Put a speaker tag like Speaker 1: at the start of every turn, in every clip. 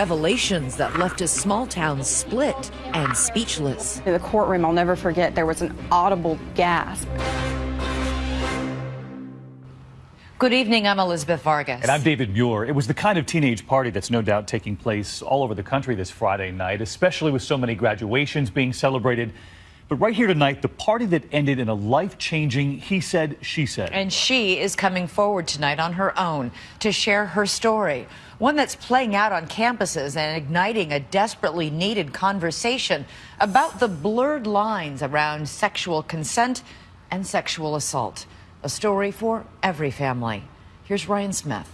Speaker 1: Revelations that left a small town split and speechless.
Speaker 2: In the courtroom, I'll never forget, there was an audible gasp.
Speaker 3: Good evening, I'm Elizabeth Vargas.
Speaker 4: And I'm David Muir. It was the kind of teenage party that's no doubt taking place all over the country this Friday night, especially with so many graduations being celebrated. But right here tonight, the party that ended in a life changing he said, she said.
Speaker 3: And she is coming forward tonight on her own to share her story. One that's playing out on campuses and igniting a desperately needed conversation about the blurred lines around sexual consent and sexual assault. A story for every family. Here's Ryan Smith.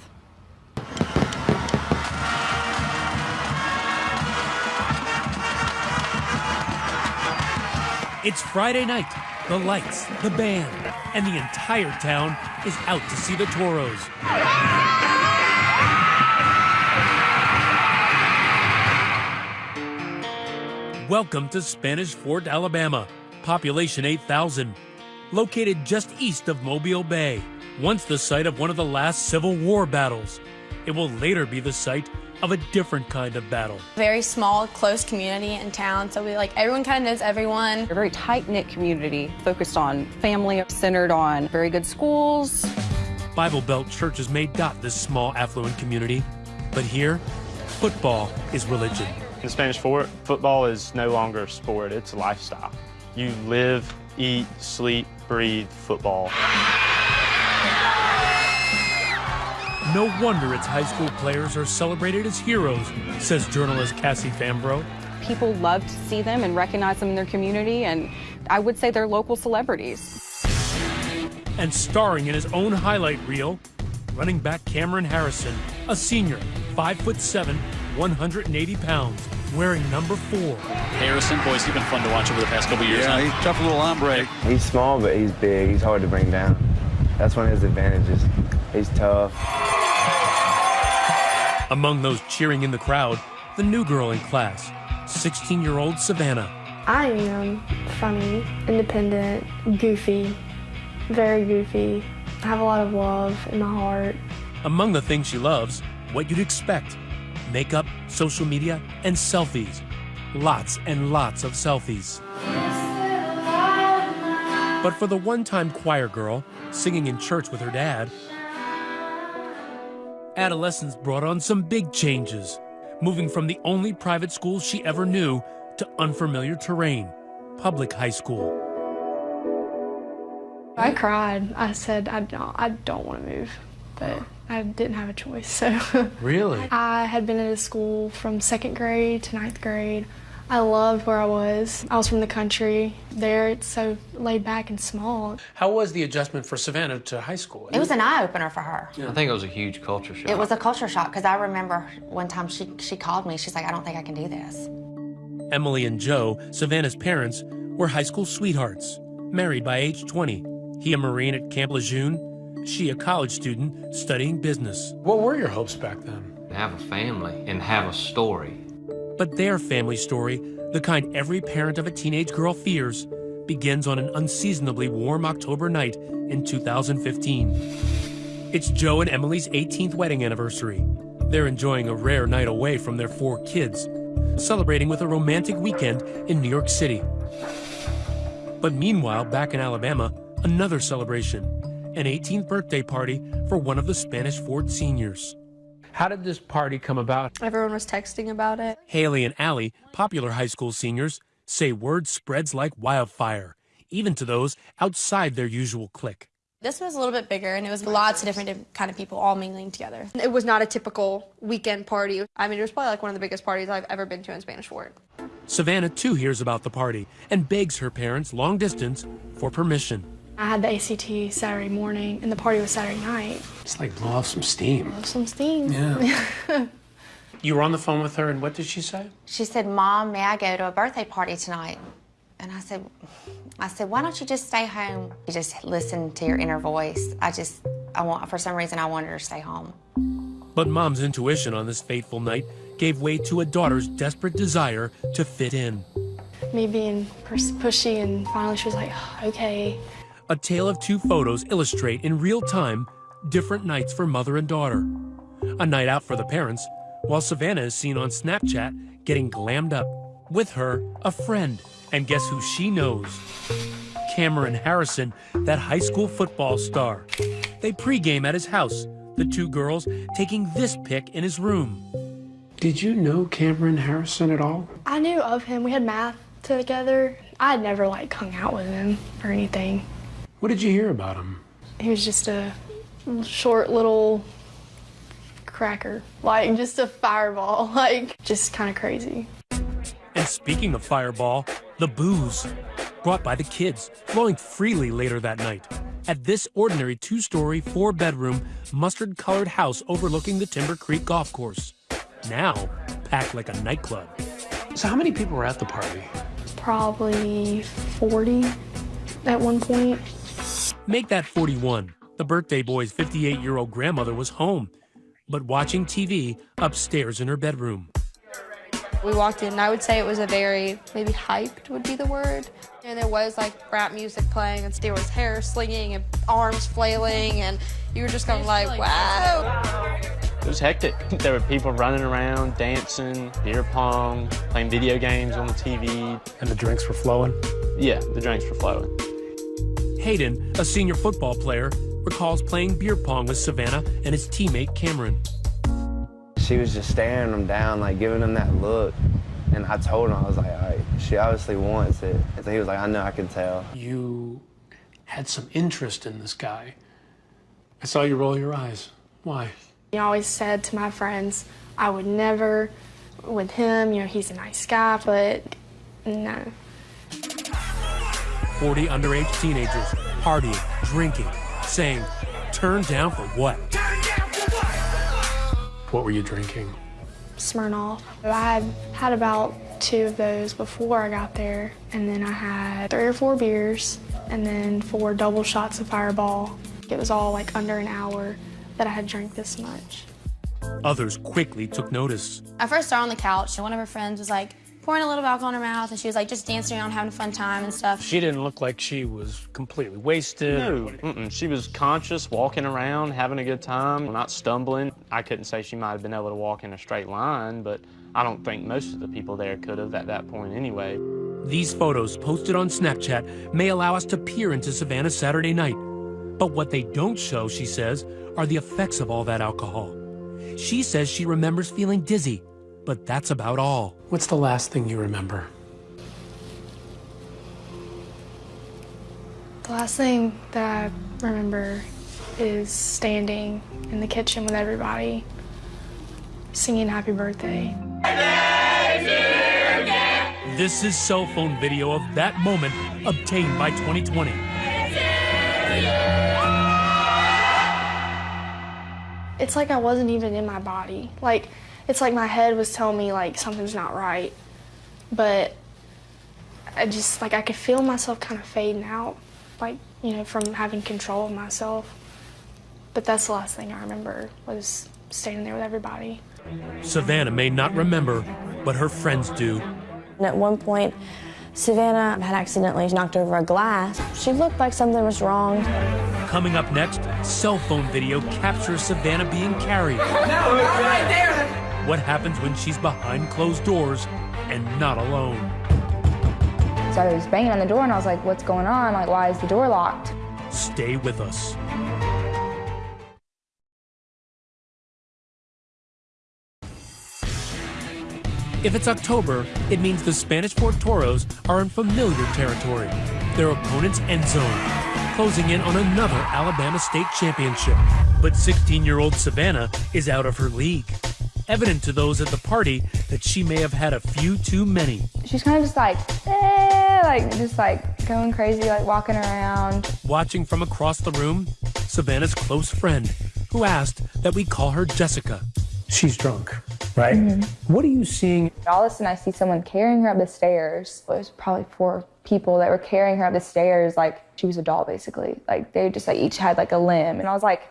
Speaker 5: It's Friday night. The lights, the band, and the entire town is out to see the Toros. Welcome to Spanish Fort, Alabama. Population 8,000 located just east of Mobile Bay, once the site of one of the last Civil War battles. It will later be the site of a different kind of battle.
Speaker 6: Very small, close community in town, so we like everyone kind of knows everyone.
Speaker 2: A very tight-knit community focused on family, centered on very good schools.
Speaker 5: Bible Belt churches may dot this small affluent community, but here, football is religion.
Speaker 7: In Spanish Fort, football is no longer a sport, it's a lifestyle. You live, eat, sleep, breathe football.
Speaker 5: No wonder its high school players are celebrated as heroes, says journalist Cassie Fambro.
Speaker 2: People love to see them and recognize them in their community, and I would say they're local celebrities.
Speaker 5: And starring in his own highlight reel, running back Cameron Harrison, a senior, 5 foot 7, 180 pounds, wearing number four.
Speaker 8: Harrison, boys, he's been fun to watch over the past couple years.
Speaker 9: Yeah, he's tough little hombre.
Speaker 10: He's small, but he's big. He's hard to bring down. That's one of his advantages. He's tough.
Speaker 5: Among those cheering in the crowd, the new girl in class, 16-year-old Savannah.
Speaker 11: I am funny, independent, goofy, very goofy. I have a lot of love in my heart.
Speaker 5: Among the things she loves, what you'd expect makeup, social media, and selfies. Lots and lots of selfies. But for the one time choir girl singing in church with her dad, adolescence brought on some big changes, moving from the only private school she ever knew to unfamiliar terrain, public high school.
Speaker 11: I cried. I said, I don't, I don't want to move, but I didn't have a choice. So
Speaker 5: really,
Speaker 11: I had been at a school from second grade to ninth grade. I loved where I was. I was from the country. There, it's so laid back and small.
Speaker 12: How was the adjustment for Savannah to high school?
Speaker 13: It was an eye opener for her.
Speaker 14: Yeah. I think it was a huge culture shock.
Speaker 13: It was a culture shock because I remember one time she she called me. She's like, I don't think I can do this.
Speaker 5: Emily and Joe, Savannah's parents, were high school sweethearts, married by age 20. He a Marine at Camp Lejeune, she a college student studying business.
Speaker 12: What were your hopes back then?
Speaker 14: To have a family and have a story.
Speaker 5: But their family story, the kind every parent of a teenage girl fears, begins on an unseasonably warm October night in 2015. It's Joe and Emily's 18th wedding anniversary. They're enjoying a rare night away from their four kids, celebrating with a romantic weekend in New York City. But meanwhile, back in Alabama, another celebration, an 18th birthday party for one of the Spanish Fort seniors.
Speaker 12: How did this party come about?
Speaker 6: Everyone was texting about it.
Speaker 5: Haley and Allie, popular high school seniors, say word spreads like wildfire, even to those outside their usual clique.
Speaker 6: This was a little bit bigger, and it was lots of different kind of people all mingling together.
Speaker 15: It was not a typical weekend party. I mean, it was probably like one of the biggest parties I've ever been to in Spanish Fort.
Speaker 5: Savannah, too, hears about the party and begs her parents, long distance, for permission.
Speaker 11: I had the ACT Saturday morning, and the party was Saturday night.
Speaker 12: It's like blow off some steam.
Speaker 11: Blow off some steam.
Speaker 12: Yeah. you were on the phone with her, and what did she say?
Speaker 13: She said, Mom, may I go to a birthday party tonight? And I said, I said, why don't you just stay home? You just listen to your inner voice. I just, I want, for some reason, I wanted her to stay home.
Speaker 5: But mom's intuition on this fateful night gave way to a daughter's desperate desire to fit in.
Speaker 11: Me being pushy, and finally she was like, okay.
Speaker 5: A tale of two photos illustrate in real time different nights for mother and daughter. A night out for the parents, while Savannah is seen on Snapchat getting glammed up. With her, a friend. And guess who she knows? Cameron Harrison, that high school football star. They pregame at his house, the two girls taking this pic in his room.
Speaker 12: Did you know Cameron Harrison at all?
Speaker 11: I knew of him. We had math together. I had never like hung out with him or anything.
Speaker 12: What did you hear about him?
Speaker 11: He was just a short little cracker, like just a fireball, like just kind of crazy.
Speaker 5: And speaking of fireball, the booze brought by the kids, flowing freely later that night at this ordinary two-story, four-bedroom, mustard-colored house overlooking the Timber Creek Golf Course. Now packed like a nightclub.
Speaker 12: So how many people were at the party?
Speaker 11: Probably 40 at one point.
Speaker 5: Make that 41. The birthday boy's 58-year-old grandmother was home, but watching TV upstairs in her bedroom.
Speaker 15: We walked in and I would say it was a very, maybe hyped would be the word. And there was like rap music playing and there was hair slinging and arms flailing and you were just kind of like, wow.
Speaker 7: It was hectic. There were people running around, dancing, beer pong, playing video games on the TV.
Speaker 12: And the drinks were flowing?
Speaker 7: Yeah, the drinks were flowing.
Speaker 5: Hayden, a senior football player, recalls playing beer pong with Savannah and his teammate Cameron.
Speaker 10: She was just staring him down, like giving him that look. And I told him, I was like, all right, she obviously wants it. And so he was like, I know, I can tell.
Speaker 12: You had some interest in this guy. I saw you roll your eyes. Why?
Speaker 11: I always said to my friends, I would never with him, you know, he's a nice guy, but no.
Speaker 5: 40 underage teenagers partying, drinking, saying, turn down for what?
Speaker 12: What were you drinking?
Speaker 11: Smirnoff. I had had about two of those before I got there, and then I had three or four beers, and then four double shots of Fireball. It was all like under an hour that I had drank this much.
Speaker 5: Others quickly took notice.
Speaker 6: I first saw her on the couch, and one of her friends was like pouring a little alcohol in her mouth, and she was like just dancing around, having a fun time and stuff.
Speaker 12: She didn't look like she was completely wasted.
Speaker 7: No, mm -mm. she was conscious, walking around, having a good time, not stumbling. I couldn't say she might have been able to walk in a straight line, but I don't think most of the people there could have at that point anyway.
Speaker 5: These photos posted on Snapchat may allow us to peer into Savannah's Saturday night. But what they don't show, she says, are the effects of all that alcohol. She says she remembers feeling dizzy, but that's about all.
Speaker 12: What's the last thing you remember?
Speaker 11: The last thing that I remember is standing in the kitchen with everybody, singing happy birthday.
Speaker 5: This is cell phone video of that moment obtained by 2020.
Speaker 11: It's like I wasn't even in my body. Like, it's like my head was telling me, like, something's not right. But I just, like, I could feel myself kind of fading out, like, you know, from having control of myself. But that's the last thing I remember was standing there with everybody.
Speaker 5: Savannah may not remember, but her friends do.
Speaker 9: And at one point, Savannah had accidentally knocked over a glass. She looked like something was wrong.
Speaker 5: Coming up next, cell phone video captures Savannah being carried.
Speaker 16: No, it's right there.
Speaker 5: What happens when she's behind closed doors and not alone?
Speaker 17: So I was banging on the door and I was like, what's going on? Like, why is the door locked?
Speaker 5: Stay with us. If it's October, it means the Spanish Fort Toros are in familiar territory. Their opponent's end zone, closing in on another Alabama State championship. But 16-year-old Savannah is out of her league. Evident to those at the party that she may have had a few too many.
Speaker 17: She's kind of just like, eh, like just like going crazy, like walking around.
Speaker 5: Watching from across the room, Savannah's close friend, who asked that we call her Jessica.
Speaker 12: She's drunk, right? Mm -hmm. What are you seeing?
Speaker 17: All of a sudden, I see someone carrying her up the stairs. It was probably four people that were carrying her up the stairs like she was a doll, basically. Like they just like each had like a limb, and I was like,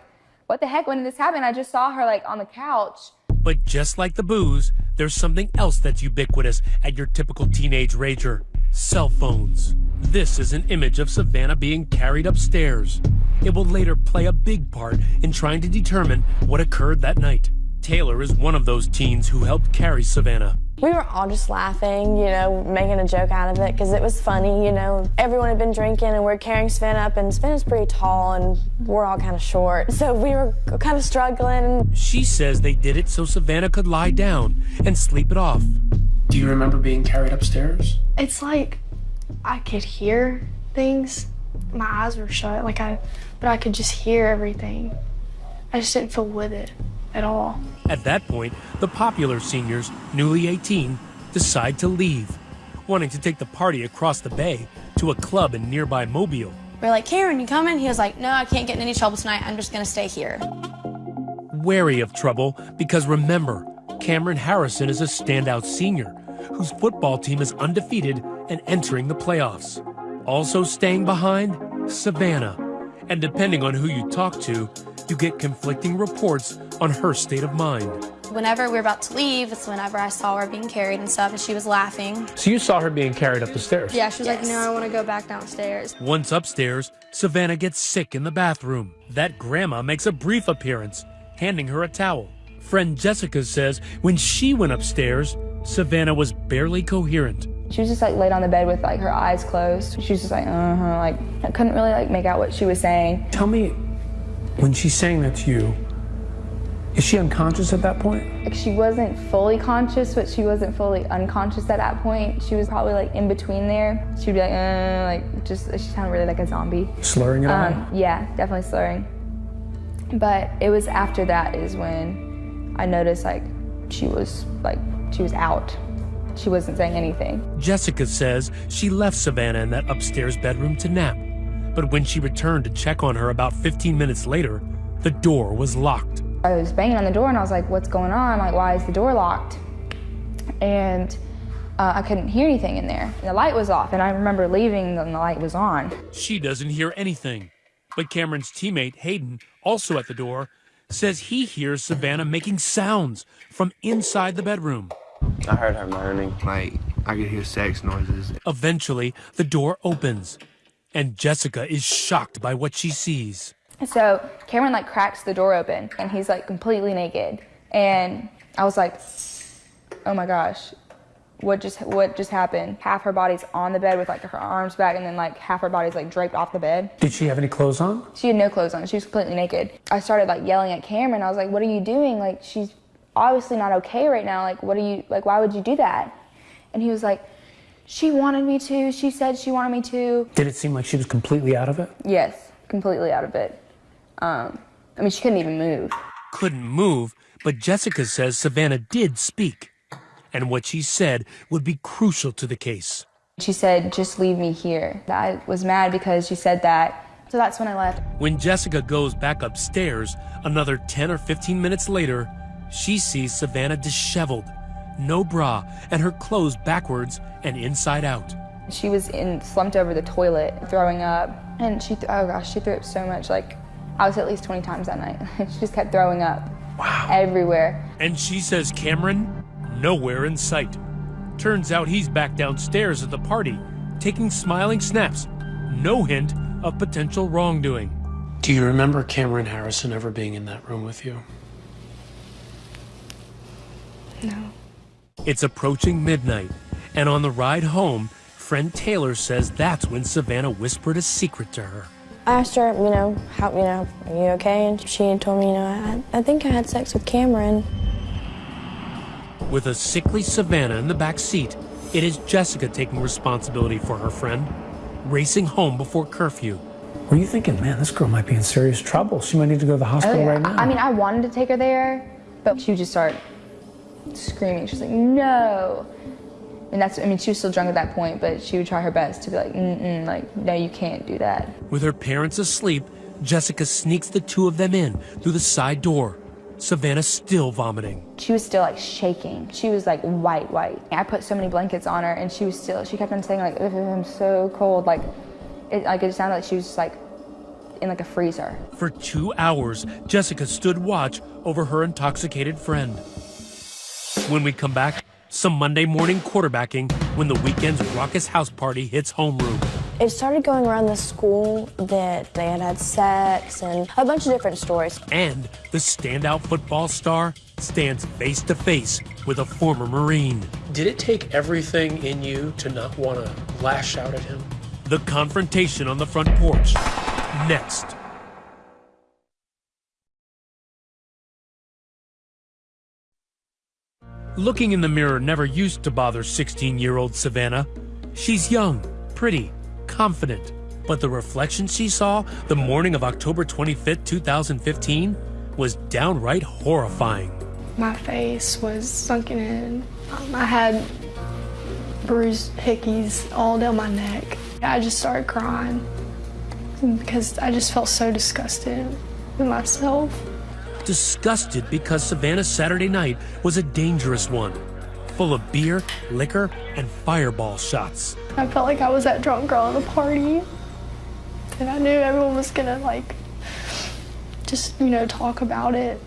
Speaker 17: "What the heck? When did this happen?" I just saw her like on the couch.
Speaker 5: But just like the booze, there's something else that's ubiquitous at your typical teenage rager: cell phones. This is an image of Savannah being carried upstairs. It will later play a big part in trying to determine what occurred that night. Taylor is one of those teens who helped carry Savannah.
Speaker 9: We were all just laughing, you know, making a joke out of it because it was funny, you know. Everyone had been drinking and we're carrying Sven up, and Sven is pretty tall and we're all kind of short. So we were kind of struggling.
Speaker 5: She says they did it so Savannah could lie down and sleep it off.
Speaker 12: Do you remember being carried upstairs?
Speaker 11: It's like I could hear things. My eyes were shut, like I, but I could just hear everything. I just didn't feel with it at all.
Speaker 5: At that point, the popular seniors, newly 18, decide to leave, wanting to take the party across the bay to a club in nearby Mobile.
Speaker 6: We're like, Cameron, you coming? He was like, no, I can't get in any trouble tonight. I'm just gonna stay here.
Speaker 5: Wary of trouble because remember, Cameron Harrison is a standout senior whose football team is undefeated and entering the playoffs. Also staying behind, Savannah. And depending on who you talk to, you get conflicting reports on her state of mind.
Speaker 6: Whenever we were about to leave, it's whenever I saw her being carried and stuff, and she was laughing.
Speaker 12: So you saw her being carried up the stairs?
Speaker 15: Yeah, she was like, no, I want to go back downstairs.
Speaker 5: Once upstairs, Savannah gets sick in the bathroom. That grandma makes a brief appearance, handing her a towel. Friend Jessica says when she went upstairs, Savannah was barely coherent.
Speaker 17: She was just like laid on the bed with like her eyes closed. She was just like, uh huh, like I couldn't really like make out what she was saying.
Speaker 12: Tell me, when she's saying that to you, is she unconscious at that point?
Speaker 17: Like she wasn't fully conscious, but she wasn't fully unconscious at that point. She was probably like in between there. She'd be like, uh, like just she sounded really like a zombie.
Speaker 12: Slurring it all?
Speaker 17: Um, yeah, definitely slurring. But it was after that is when I noticed like she was like she was out. She wasn't saying anything.
Speaker 5: Jessica says she left Savannah in that upstairs bedroom to nap. But when she returned to check on her about 15 minutes later, the door was locked.
Speaker 17: I was banging on the door and I was like, what's going on? Like, why is the door locked? And uh, I couldn't hear anything in there. The light was off, and I remember leaving and the light was on.
Speaker 5: She doesn't hear anything. But Cameron's teammate, Hayden, also at the door, says he hears Savannah making sounds from inside the bedroom.
Speaker 10: I heard her moaning. Like, I could hear sex noises.
Speaker 5: Eventually, the door opens, and Jessica is shocked by what she sees.
Speaker 17: So Cameron like cracks the door open, and he's like completely naked. And I was like, oh my gosh, what just what just happened? Half her body's on the bed with like her arms back, and then like half her body's like draped off the bed.
Speaker 12: Did she have any clothes on?
Speaker 17: She had no clothes on. She was completely naked. I started like yelling at Cameron. I was like, "What are you doing? Like she's obviously not okay right now. Like what are you like why would you do that?" And he was like, "She wanted me to. She said she wanted me to."
Speaker 12: Did it seem like she was completely out of it?
Speaker 17: Yes, completely out of it. Um, I mean, she couldn't even move.
Speaker 5: Couldn't move, but Jessica says Savannah did speak. And what she said would be crucial to the case.
Speaker 17: She said, "Just leave me here." I was mad because she said that. So that's when I left.
Speaker 5: When Jessica goes back upstairs, another 10 or 15 minutes later, she sees Savannah disheveled, no bra, and her clothes backwards and inside out.
Speaker 17: She was in slumped over the toilet, throwing up, and she th- oh gosh, she threw up so much. Like I was at least 20 times that night. she just kept throwing up. Wow. Everywhere.
Speaker 5: And she says Cameron, nowhere in sight. Turns out he's back downstairs at the party, taking smiling snaps. No hint of potential wrongdoing.
Speaker 12: Do you remember Cameron Harrison ever being in that room with you?
Speaker 11: No.
Speaker 5: It's approaching midnight, and on the ride home, friend Taylor says that's when Savannah whispered a secret to her.
Speaker 9: I asked her, you know, how, you know, are you okay? And she told me, you know, I, I think I had sex with Cameron.
Speaker 5: With a sickly Savannah in the back seat, it is Jessica taking responsibility for her friend, racing home before curfew.
Speaker 12: Were you thinking, man, this girl might be in serious trouble? She might need to go to the hospital
Speaker 17: Oh, yeah.
Speaker 12: right now.
Speaker 17: I I mean, I wanted to take her there, but she would just start screaming. She's like, no. And that's, I mean, she was still drunk at that point, but she would try her best to be like, mm-mm, like, no, you can't do that.
Speaker 5: With her parents asleep, Jessica sneaks the two of them in through the side door. Savannah still vomiting.
Speaker 17: She was still like shaking. She was like white, white. I put so many blankets on her, and she was still. She kept on saying like, "I'm so cold." Like, it like it sounded like she was just like in like a freezer.
Speaker 5: For two hours, Jessica stood watch over her intoxicated friend. When we come back, some Monday morning quarterbacking when the weekend's raucous house party hits homeroom.
Speaker 9: It started going around the school that they had had sex and a bunch of different stories.
Speaker 5: And the standout football star stands face to face with a former Marine.
Speaker 12: Did it take everything in you to not want to lash out at him?
Speaker 5: The confrontation on the front porch. Next. Looking in the mirror never used to bother 16 year old Savannah. She's young, pretty, confident. But the reflection she saw the morning of October 25th, 2015 was downright horrifying.
Speaker 11: My face was sunken in. Um, I had bruised hickeys all down my neck. I just started crying because I just felt so disgusted with myself.
Speaker 5: Disgusted because Savannah's Saturday night was a dangerous one, full of beer, liquor, and fireball shots.
Speaker 11: I felt like I was that drunk girl at a party. And I knew everyone was gonna like just, you know, talk about it.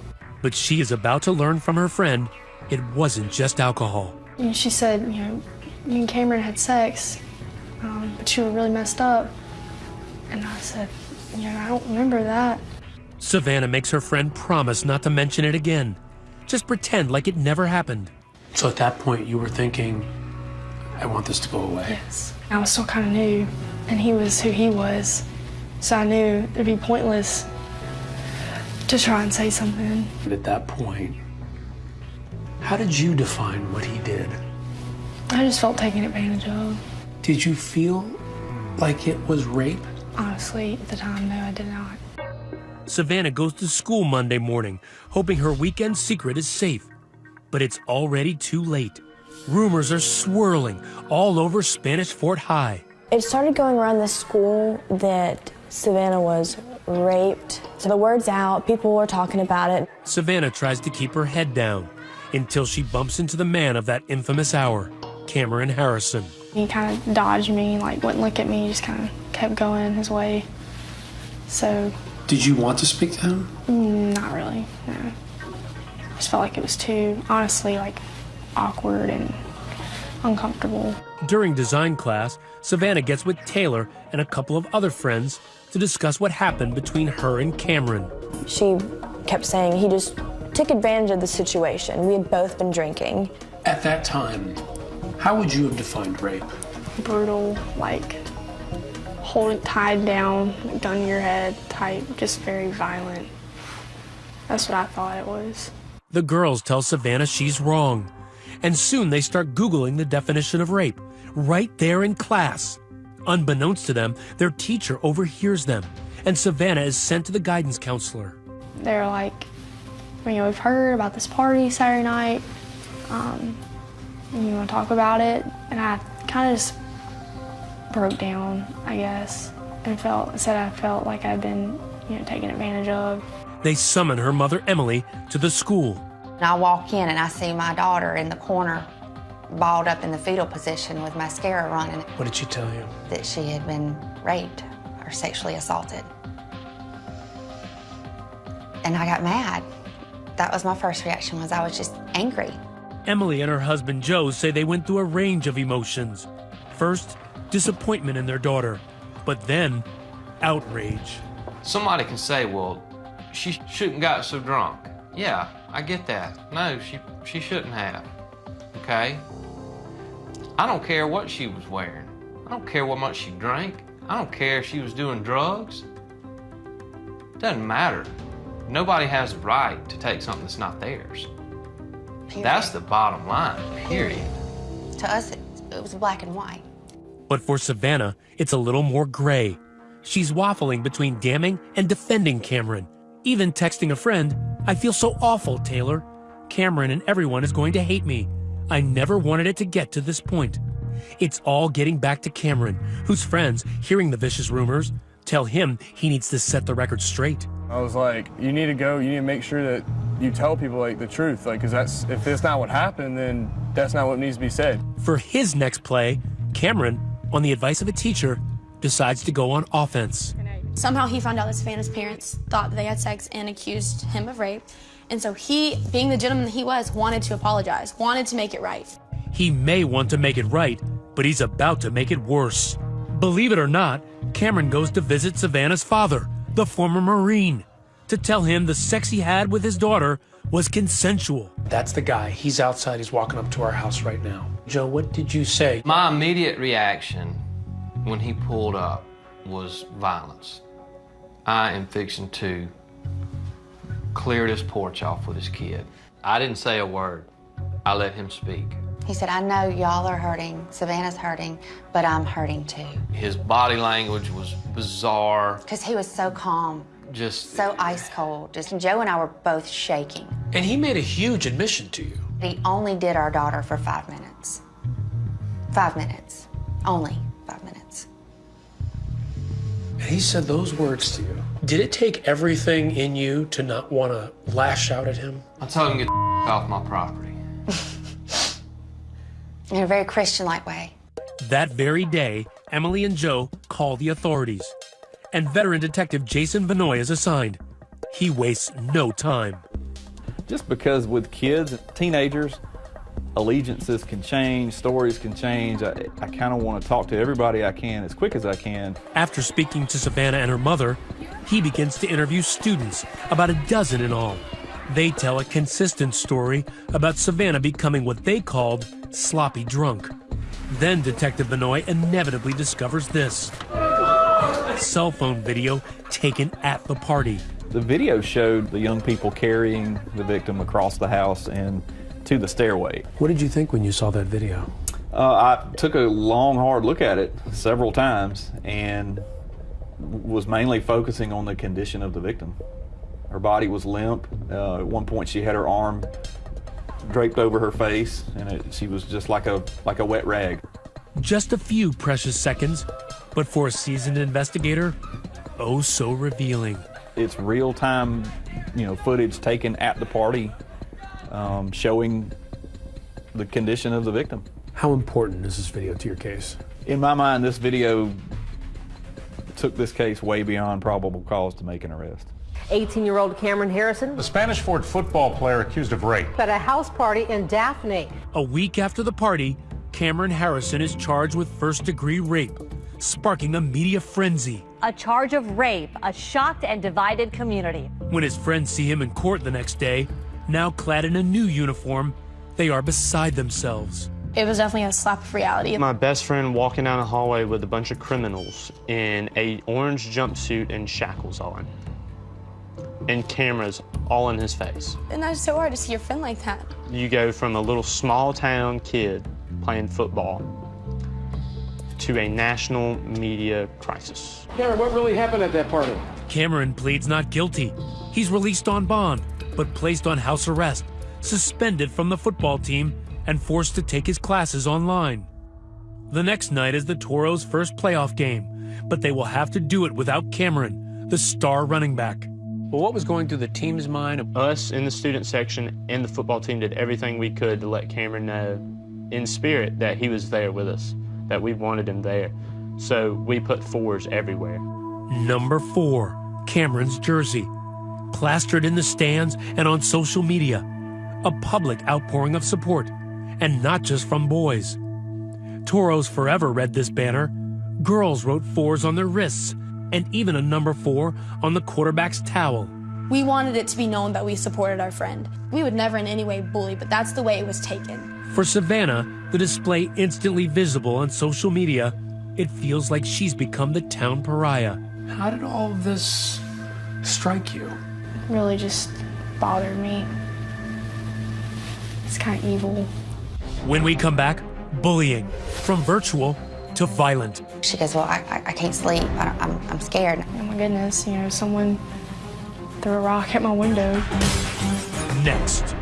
Speaker 5: But she is about to learn from her friend it wasn't just alcohol.
Speaker 11: And she said, you know, you and Cameron had sex, um, but you were really messed up. And I said, you know, I don't remember that.
Speaker 5: Savannah makes her friend promise not to mention it again. Just pretend like it never happened.
Speaker 12: So at that point, you were thinking, I want this to go away.
Speaker 11: Yes. I was still kind of new, and he was who he was. So I knew it'd be pointless to try and say something.
Speaker 12: But at that point, how did you define what he did?
Speaker 11: I just felt taken advantage of.
Speaker 12: Did you feel like it was rape?
Speaker 11: Honestly, at the time, no, I did not.
Speaker 5: Savannah goes to school Monday morning, hoping her weekend secret is safe. But it's already too late. Rumors are swirling all over Spanish Fort High.
Speaker 9: It started going around the school that Savannah was raped. So the word's out, people were talking about it.
Speaker 5: Savannah tries to keep her head down until she bumps into the man of that infamous hour, Cameron Harrison.
Speaker 11: He kind of dodged me, like wouldn't look at me, just kind of kept going his way. So.
Speaker 12: Did you want to speak to him?
Speaker 11: Mm, not really, no. I just felt like it was too, honestly, like awkward and uncomfortable.
Speaker 5: During design class, Savannah gets with Taylor and a couple of other friends to discuss what happened between her and Cameron.
Speaker 9: She kept saying he just took advantage of the situation. We had both been drinking.
Speaker 12: At that time, how would you have defined rape?
Speaker 11: Brutal, like hold it tied down, gun to your head type, just very violent. That's what I thought it was.
Speaker 5: The girls tell Savannah she's wrong. And soon they start Googling the definition of rape, right there in class. Unbeknownst to them, their teacher overhears them, and Savannah is sent to the guidance counselor.
Speaker 11: They're like, you know, we've heard about this party Saturday night. Um, you want to talk about it? And I kind of just broke down, I guess, and felt said I felt like I'd been, you know, taken advantage of.
Speaker 5: They summon her mother Emily to the school.
Speaker 13: And I walk in and I see my daughter in the corner, balled up in the fetal position with mascara running.
Speaker 12: What did she tell you?
Speaker 13: That she had been raped or sexually assaulted. And I got mad. That was my first reaction was I was just angry.
Speaker 5: Emily and her husband Joe say they went through a range of emotions. First, disappointment in their daughter, but then outrage.
Speaker 14: Somebody can say, well, she shouldn't got so drunk. Yeah, I get that. No, she she shouldn't have. Okay? I don't care what she was wearing. I don't care what much she drank. I don't care if she was doing drugs. Doesn't matter. Nobody has the right to take something that's not theirs.
Speaker 13: Period.
Speaker 14: That's the bottom line, period.
Speaker 13: To us, it, it was black and white.
Speaker 5: But for Savannah, it's a little more gray. She's waffling between damning and defending Cameron, even texting a friend, I feel so awful, Taylor. Cameron and everyone is going to hate me. I never wanted it to get to this point. It's all getting back to Cameron, whose friends, hearing the vicious rumors, tell him he needs to set the record straight.
Speaker 18: I was like, you need to go, you need to make sure that you tell people like the truth, like, cause that's, if that's not what happened, then that's not what needs to be said.
Speaker 5: For his next play, Cameron, on the advice of a teacher, decides to go on offense.
Speaker 6: Somehow he found out that Savannah's parents thought they had sex and accused him of rape. And so he, being the gentleman that he was, wanted to apologize, wanted to make it right.
Speaker 5: He may want to make it right, but he's about to make it worse. Believe it or not, Cameron goes to visit Savannah's father, the former Marine, to tell him the sex he had with his daughter was consensual.
Speaker 12: That's the guy. He's outside. He's walking up to our house right now. Joe, what did you say?
Speaker 14: My immediate reaction when he pulled up was violence. I am fixing to clear this porch off with this kid. I didn't say a word. I let him speak.
Speaker 13: He said, I know y'all are hurting, Savannah's hurting, but I'm hurting too.
Speaker 14: His body language was bizarre.
Speaker 13: Because he was so calm,
Speaker 14: Just
Speaker 13: so ice cold. Just Joe and I were both shaking.
Speaker 12: And he made a huge admission to you.
Speaker 13: He only did our daughter for five minutes. Five minutes. Only five minutes.
Speaker 12: And he said those words to you. Did it take everything in you to not want to lash out at him?
Speaker 14: I told him to get off my property.
Speaker 13: In a very Christian like way.
Speaker 5: That very day, Emily and Joe call the authorities, and veteran detective Jason Vanoy is assigned. He wastes no time.
Speaker 19: Just because with kids, teenagers, allegiances can change, stories can change. I, I kind of want to talk to everybody I can as quick as I can.
Speaker 5: After speaking to Savannah and her mother, he begins to interview students, about a dozen in all. They tell a consistent story about Savannah becoming what they called sloppy drunk. Then Detective Vanoy inevitably discovers this cell phone video taken at the party.
Speaker 19: The video showed the young people carrying the victim across the house and to the stairway.
Speaker 12: What did you think when you saw that video?
Speaker 19: Uh, I took a long, hard look at it several times and was mainly focusing on the condition of the victim. Her body was limp. Uh, at one point, she had her arm draped over her face, and it, she was just like a like a wet rag.
Speaker 5: Just a few precious seconds, but for a seasoned investigator, oh so revealing.
Speaker 19: It's real time, you know, footage taken at the party, um, showing the condition of the victim.
Speaker 12: How important is this video to your case?
Speaker 19: In my mind, this video took this case way beyond probable cause to make an arrest.
Speaker 20: 18-year-old Cameron Harrison.
Speaker 21: The Spanish Fort football player accused of rape.
Speaker 20: At a house party in Daphne.
Speaker 5: A week after the party, Cameron Harrison is charged with first degree rape, sparking a media frenzy.
Speaker 22: A charge of rape, a shocked and divided community.
Speaker 5: When his friends see him in court the next day, now clad in a new uniform, they are beside themselves.
Speaker 6: It was definitely a slap of reality.
Speaker 7: My best friend walking down the hallway with a bunch of criminals in a orange jumpsuit and shackles on. And cameras all in his face.
Speaker 6: And that's so hard to see your friend like that.
Speaker 7: You go from a little small town kid playing football to a national media crisis.
Speaker 23: Cameron, what really happened at that party?
Speaker 5: Cameron pleads not guilty. He's released on bond, but placed on house arrest, suspended from the football team, and forced to take his classes online. The next night is the Toros' first playoff game, but they will have to do it without Cameron, the star running back.
Speaker 12: Well, what was going through the team's mind?
Speaker 7: Us in the student section and the football team did everything we could to let Cameron know in spirit that he was there with us, that we wanted him there. So we put fours everywhere.
Speaker 5: Number four, Cameron's jersey, plastered in the stands and on social media. A public outpouring of support, and not just from boys. Toros Forever read this banner. Girls wrote fours on their wrists, and even a number four on the quarterback's towel.
Speaker 6: We wanted it to be known that we supported our friend. We would never in any way bully, but that's the way it was taken.
Speaker 5: For Savannah, the display instantly visible on social media, it feels like she's become the town pariah.
Speaker 12: How did all of this strike you?
Speaker 11: Really just bothered me. It's kind of evil.
Speaker 5: When we come back, bullying from virtual to violent.
Speaker 13: She goes, well, I, I, I can't sleep. I don't, I'm, I'm scared.
Speaker 11: Oh my goodness, you know, someone threw a rock at my window.
Speaker 5: Next.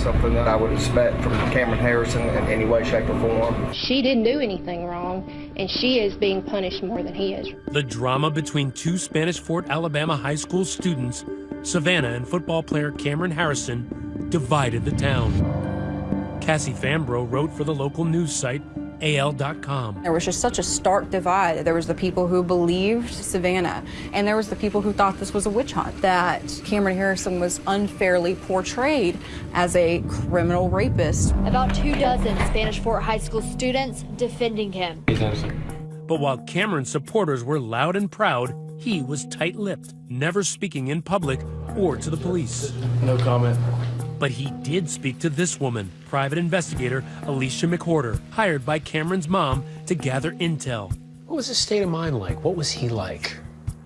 Speaker 24: Something that I would expect from Cameron Harrison in any way, shape, or form.
Speaker 25: She didn't do anything wrong, and she is being punished more than he is.
Speaker 5: The drama between two Spanish Fort, Alabama high school students, Savannah and football player Cameron Harrison, divided the town. Cassie Fambro wrote for the local news site AL.com.
Speaker 26: There was just such a stark divide. There was the people who believed Savannah, and there was the people who thought this was a witch hunt, that Cameron Harrison was unfairly portrayed as a criminal rapist.
Speaker 27: About two dozen Spanish Fort High School students defending him.
Speaker 5: But while Cameron's supporters were loud and proud, he was tight lipped, never speaking in public or to the police.
Speaker 12: No comment.
Speaker 5: But he did speak to this woman, private investigator Alicia McWhorter, hired by Cameron's mom to gather intel.
Speaker 12: What was his state of mind like? What was he like?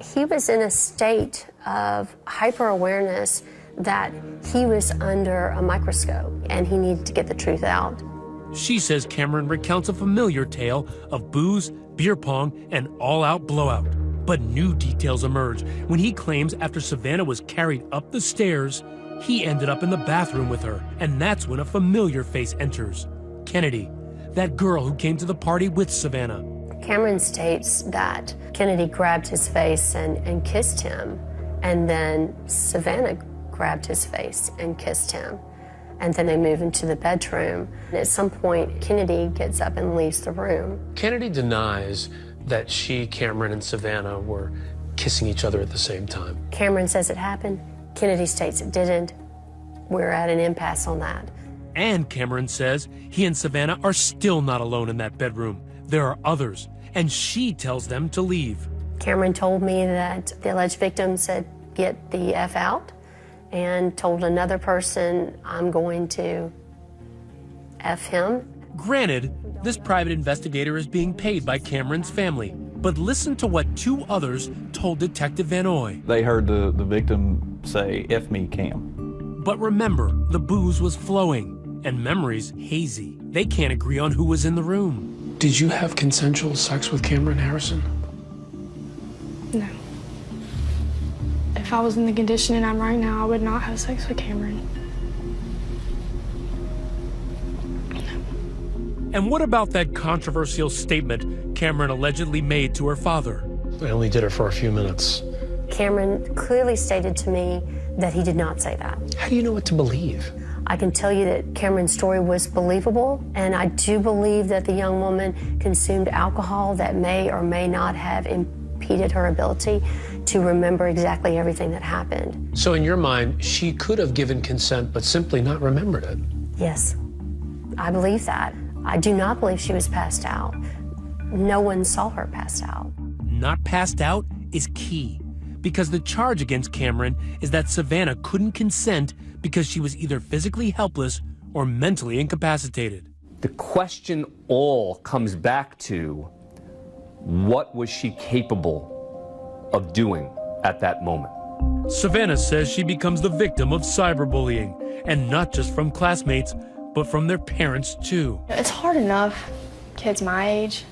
Speaker 28: He was in a state of hyper awareness that he was under a microscope and he needed to get the truth out.
Speaker 5: She says Cameron recounts a familiar tale of booze, beer pong, and all out blowout. But new details emerge when he claims after Savannah was carried up the stairs, he ended up in the bathroom with her. And that's when a familiar face enters Kennedy, that girl who came to the party with Savannah.
Speaker 28: Cameron states that Kennedy grabbed his face and, and kissed him, and then Savannah grabbed his face and kissed him. And then they move into the bedroom. And at some point, Kennedy gets up and leaves the room.
Speaker 12: Kennedy denies that she, Cameron, and Savannah were kissing each other at the same time.
Speaker 28: Cameron says it happened. Kennedy states it didn't. We're at an impasse on that.
Speaker 5: And Cameron says he and Savannah are still not alone in that bedroom. There are others, and she tells them to leave.
Speaker 28: Cameron told me that the alleged victim said, Get the F out, and told another person, I'm going to F him.
Speaker 5: Granted, this private investigator is being paid by Cameron's family, but listen to what two others told Detective Vanoy.
Speaker 19: They heard the, the victim say, F me, Cam.
Speaker 5: But remember, the booze was flowing and memories hazy. They can't agree on who was in the room.
Speaker 12: Did you have consensual sex with Cameron Harrison?
Speaker 11: No. If I was in the condition I'm right now, I would not have sex with Cameron.
Speaker 5: And what about that controversial statement Cameron allegedly made to her father?
Speaker 12: I only did it for a few minutes.
Speaker 28: Cameron clearly stated to me that he did not say that.
Speaker 12: How do you know what to believe?
Speaker 28: I can tell you that Cameron's story was believable, and I do believe that the young woman consumed alcohol that may or may not have impeded her ability to remember exactly everything that happened.
Speaker 12: So, in your mind, she could have given consent but simply not remembered it?
Speaker 28: Yes, I believe that. I do not believe she was passed out. No one saw her passed out.
Speaker 5: Not passed out is key because the charge against Cameron is that Savannah couldn't consent because she was either physically helpless or mentally incapacitated.
Speaker 29: The question all comes back to what was she capable of doing at that moment?
Speaker 5: Savannah says she becomes the victim of cyberbullying, and not just from classmates, but from their parents too.
Speaker 11: It's hard enough, kids my age,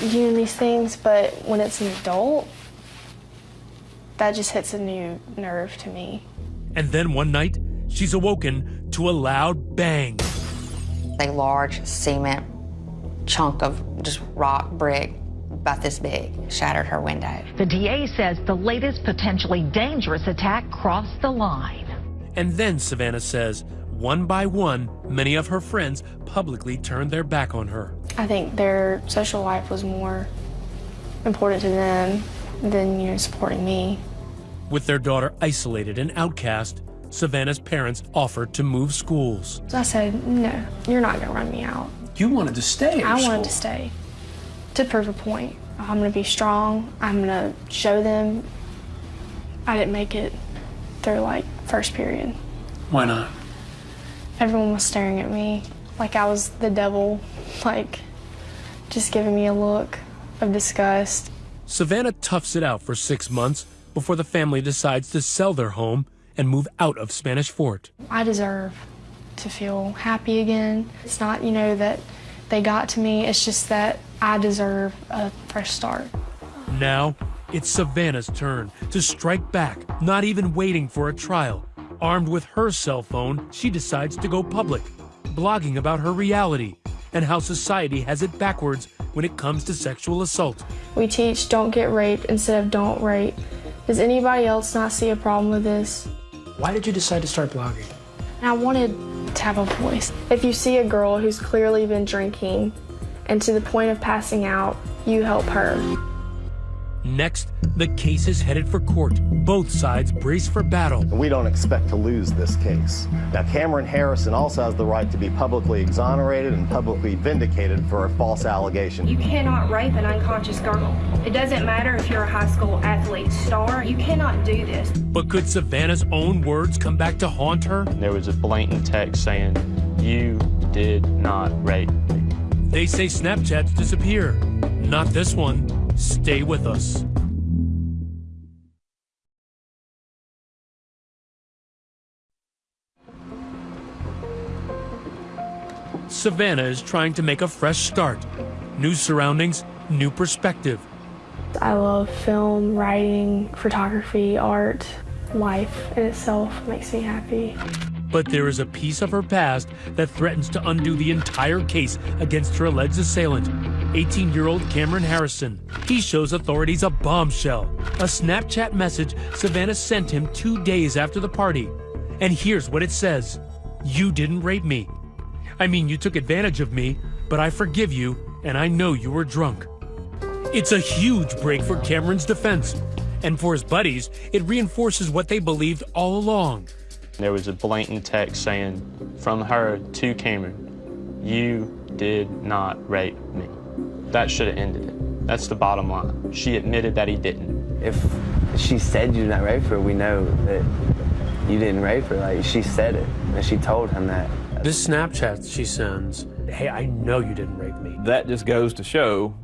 Speaker 11: doing these things, but when it's an adult, that just hits a new nerve to me.
Speaker 5: And then one night, she's awoken to a loud bang.
Speaker 13: A large cement chunk of just rock brick about this big shattered her window.
Speaker 22: The DA says the latest potentially dangerous attack crossed the line.
Speaker 5: And then Savannah says, one by one, many of her friends publicly turned their back on her.
Speaker 11: I think their social life was more important to them than, you know, supporting me.
Speaker 5: With their daughter isolated and outcast, Savannah's parents offered to move schools.
Speaker 11: So I said, no, you're not going to run me out.
Speaker 12: You wanted to stay
Speaker 11: I
Speaker 12: school.
Speaker 11: wanted to stay to prove a point. I'm going to be strong. I'm going to show them I didn't make it through like first period.
Speaker 12: Why not?
Speaker 11: Everyone was staring at me like I was the devil, like just giving me a look of disgust.
Speaker 5: Savannah toughs it out for six months before the family decides to sell their home and move out of Spanish Fort.
Speaker 11: I deserve to feel happy again. It's not, you know, that they got to me, it's just that I deserve a fresh start.
Speaker 5: Now, it's Savannah's turn to strike back, not even waiting for a trial. Armed with her cell phone, she decides to go public, blogging about her reality and how society has it backwards when it comes to sexual assault.
Speaker 11: We teach don't get raped instead of don't rape. Does anybody else not see a problem with this?
Speaker 12: Why did you decide to start blogging?
Speaker 11: I wanted to have a voice. If you see a girl who's clearly been drinking and to the point of passing out, you help her.
Speaker 5: Next, the case is headed for court. Both sides brace for battle.
Speaker 30: We don't expect to lose this case. Now, Cameron Harrison also has the right to be publicly exonerated and publicly vindicated for a false allegation.
Speaker 31: You cannot rape an unconscious girl. It doesn't matter if you're a high school athlete star, you cannot do this.
Speaker 5: But could Savannah's own words come back to haunt her?
Speaker 7: There was a blatant text saying, You did not rape me.
Speaker 5: They say Snapchats disappear. Not this one. Stay with us. Savannah is trying to make a fresh start. New surroundings, new perspective.
Speaker 11: I love film, writing, photography, art. Life in itself makes me happy.
Speaker 5: But there is a piece of her past that threatens to undo the entire case against her alleged assailant, 18 year old Cameron Harrison. He shows authorities a bombshell, a Snapchat message Savannah sent him two days after the party. And here's what it says You didn't rape me. I mean, you took advantage of me, but I forgive you, and I know you were drunk. It's a huge break for Cameron's defense. And for his buddies, it reinforces what they believed all along.
Speaker 7: There was a blatant text saying from her to Cameron, You did not rape me. That should have ended it. That's the bottom line. She admitted that he didn't.
Speaker 32: If she said you did not rape her, we know that you didn't rape her. Like, she said it, and she told him that.
Speaker 33: This Snapchat she sends, hey, I know you didn't rape me.
Speaker 19: That just goes to show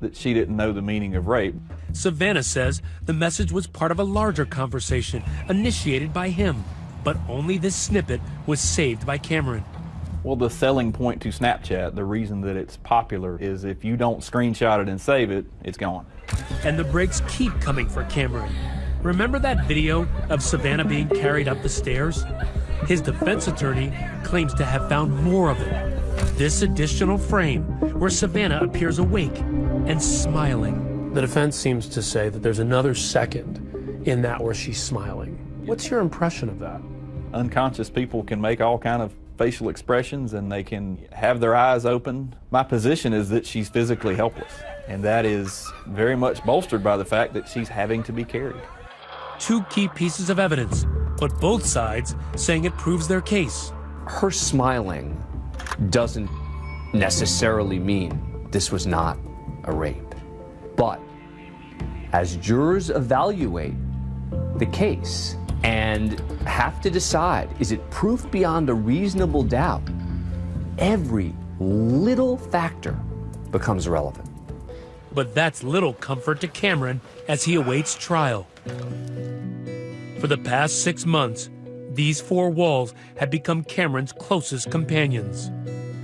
Speaker 19: that she didn't know the meaning of rape.
Speaker 5: Savannah says the message was part of a larger conversation initiated by him, but only this snippet was saved by Cameron.
Speaker 19: Well, the selling point to Snapchat, the reason that it's popular is if you don't screenshot it and save it, it's gone.
Speaker 5: And the breaks keep coming for Cameron. Remember that video of Savannah being carried up the stairs? His defense attorney claims to have found more of it. This additional frame where Savannah appears awake and smiling.
Speaker 33: The defense seems to say that there's another second in that where she's smiling. What's your impression of that?
Speaker 19: Unconscious people can make all kind of facial expressions and they can have their eyes open. My position is that she's physically helpless, and that is very much bolstered by the fact that she's having to be carried.
Speaker 5: Two key pieces of evidence, but both sides saying it proves their case.
Speaker 29: Her smiling doesn't necessarily mean this was not a rape. But as jurors evaluate the case and have to decide is it proof beyond a reasonable doubt, every little factor becomes relevant.
Speaker 5: But that's little comfort to Cameron as he awaits trial. For the past six months, these four walls have become Cameron's closest companions.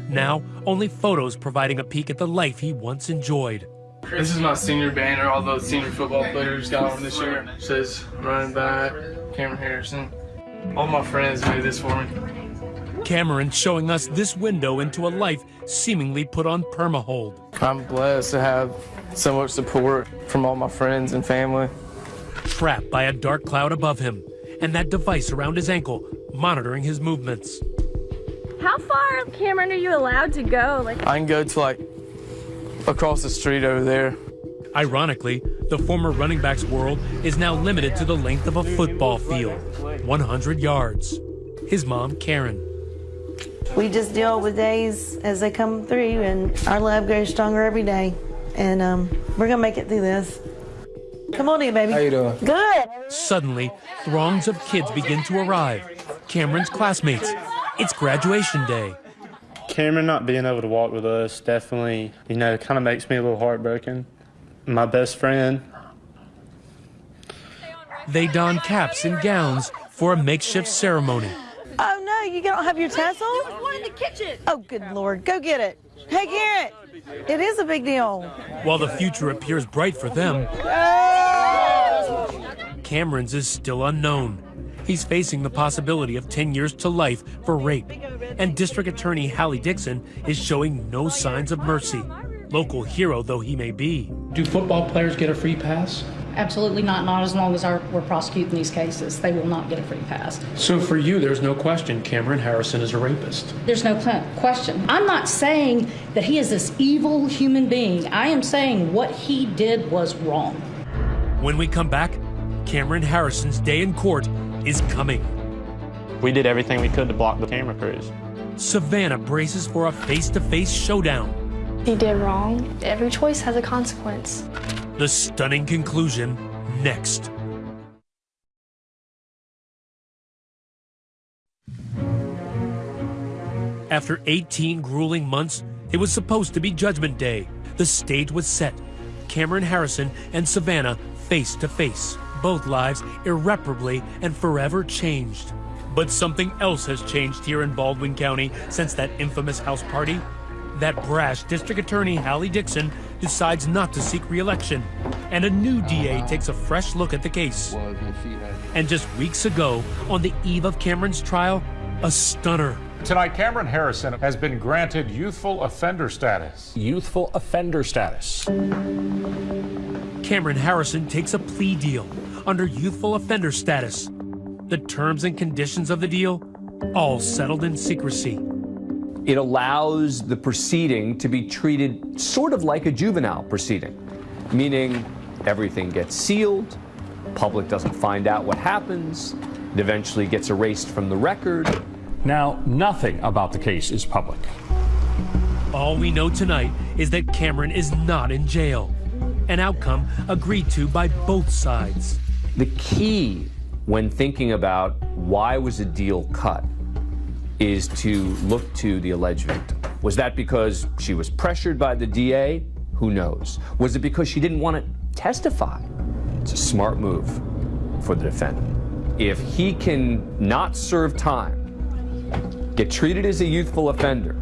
Speaker 5: Now, only photos providing a peek at the life he once enjoyed.
Speaker 34: This is my senior banner. All the senior football players got on this year. It says running back, Cameron Harrison. All my friends made this for me.
Speaker 5: Cameron showing us this window into a life seemingly put on permahold.
Speaker 34: I'm blessed to have so much support from all my friends and family.
Speaker 5: Trapped by a dark cloud above him, and that device around his ankle monitoring his movements.
Speaker 35: How far, Cameron, are you allowed to go? Like
Speaker 34: I can go to like across the street over there.
Speaker 5: Ironically, the former running back's world is now limited to the length of a football field 100 yards. His mom, Karen.
Speaker 36: We just deal with days as they come through, and our love grows stronger every day. And um, we're gonna make it through this. Come on in, baby.
Speaker 34: How you doing?
Speaker 36: Good.
Speaker 5: Suddenly, throngs of kids begin to arrive. Cameron's classmates. It's graduation day.
Speaker 7: Cameron not being able to walk with us definitely, you know, kind of makes me a little heartbroken. My best friend.
Speaker 5: They don caps and gowns for a makeshift ceremony.
Speaker 36: Oh no, you don't have your tassel?
Speaker 35: There was one in the kitchen.
Speaker 36: Oh, good lord, go get it. Hey, Garrett, it is a big deal.
Speaker 5: While the future appears bright for them, Cameron's is still unknown. He's facing the possibility of 10 years to life for rape. And District Attorney Hallie Dixon is showing no signs of mercy, local hero though he may be.
Speaker 12: Do football players get a free pass?
Speaker 37: absolutely not. Not as long as our, we're prosecuting these cases. They will not get a free pass.
Speaker 33: So for you, there's no question Cameron Harrison is a rapist.
Speaker 37: There's no question. I'm not saying that he is this evil human being. I am saying what he did was wrong.
Speaker 5: When we come back, Cameron Harrison's day in court is coming.
Speaker 7: We did everything we could to block the camera crews.
Speaker 5: Savannah braces for a face to face showdown.
Speaker 11: He did wrong. Every choice has a consequence.
Speaker 5: The stunning conclusion next. After 18 grueling months, it was supposed to be Judgment Day. The stage was set. Cameron Harrison and Savannah face to face. Both lives irreparably and forever changed. But something else has changed here in Baldwin County since that infamous house party. That brash District Attorney Hallie Dixon decides not to seek re-election, and a new DA takes a fresh look at the case. And just weeks ago, on the eve of Cameron's trial, a stunner.
Speaker 38: Tonight, Cameron Harrison has been granted youthful offender status.
Speaker 5: Youthful offender status. Cameron Harrison takes a plea deal under youthful offender status. The terms and conditions of the deal, all settled in secrecy.
Speaker 29: It allows the proceeding to be treated sort of like a juvenile proceeding, meaning everything gets sealed, public doesn't find out what happens, it eventually gets erased from the record.
Speaker 38: Now, nothing about the case is public.
Speaker 5: All we know tonight is that Cameron is not in jail, an outcome agreed to by both sides.
Speaker 29: The key when thinking about why was a deal cut is to look to the alleged victim. Was that because she was pressured by the DA? Who knows? Was it because she didn't want to testify? It's a smart move for the defendant. If he can not serve time, get treated as a youthful offender.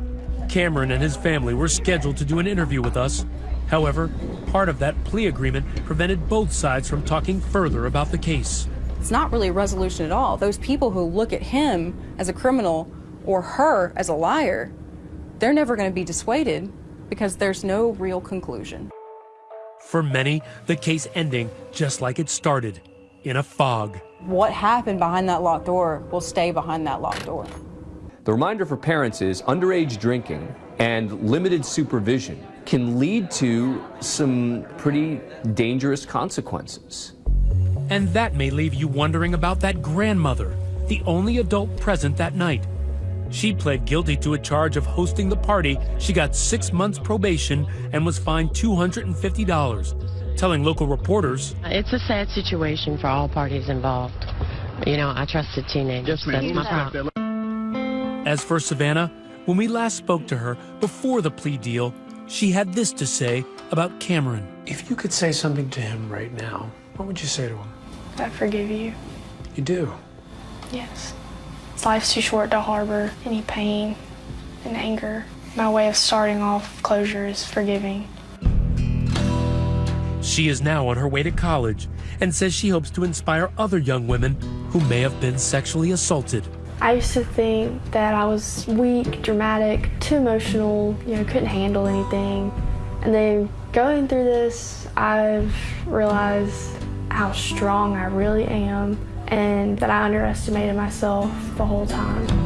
Speaker 5: Cameron and his family were scheduled to do an interview with us. However, part of that plea agreement prevented both sides from talking further about the case.
Speaker 26: It's not really a resolution at all. Those people who look at him as a criminal or her as a liar, they're never going to be dissuaded because there's no real conclusion.
Speaker 5: For many, the case ending just like it started, in a fog.
Speaker 26: What happened behind that locked door will stay behind that locked door.
Speaker 29: The reminder for parents is underage drinking and limited supervision can lead to some pretty dangerous consequences.
Speaker 5: And that may leave you wondering about that grandmother, the only adult present that night. She pled guilty to a charge of hosting the party. She got six months probation and was fined $250, telling local reporters
Speaker 39: It's a sad situation for all parties involved. You know, I trusted teenagers. That's my problem.
Speaker 5: As for Savannah, when we last spoke to her before the plea deal, she had this to say about Cameron.
Speaker 33: If you could say something to him right now, what would you say to him?
Speaker 11: I forgive you.
Speaker 33: You do.
Speaker 11: Yes. Life's too short to harbor any pain and anger. My way of starting off closure is forgiving.
Speaker 5: She is now on her way to college and says she hopes to inspire other young women who may have been sexually assaulted.
Speaker 11: I used to think that I was weak, dramatic, too emotional, you know, couldn't handle anything. And then going through this, I've realized how strong I really am and that I underestimated myself the whole time.